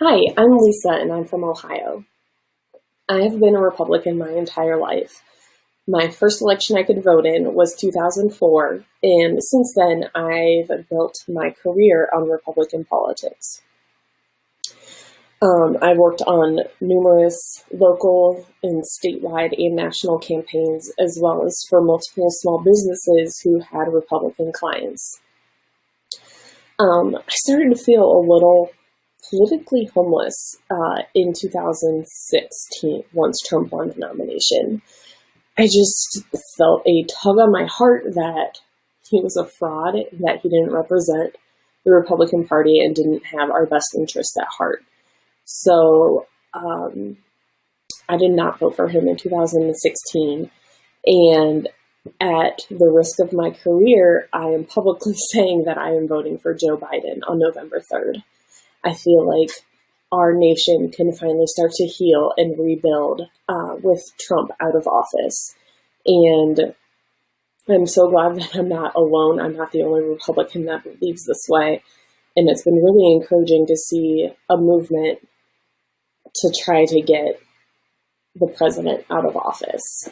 Hi, I'm Lisa and I'm from Ohio. I have been a Republican my entire life. My first election I could vote in was 2004, and since then I've built my career on Republican politics. Um, I worked on numerous local and statewide and national campaigns, as well as for multiple small businesses who had Republican clients. Um, I started to feel a little politically homeless uh, in 2016 once Trump won the nomination. I just felt a tug on my heart that he was a fraud, that he didn't represent the Republican Party and didn't have our best interests at heart. So um, I did not vote for him in 2016. And at the risk of my career, I am publicly saying that I am voting for Joe Biden on November 3rd. I feel like our nation can finally start to heal and rebuild uh, with Trump out of office. And I'm so glad that I'm not alone. I'm not the only Republican that believes this way. And it's been really encouraging to see a movement to try to get the president out of office.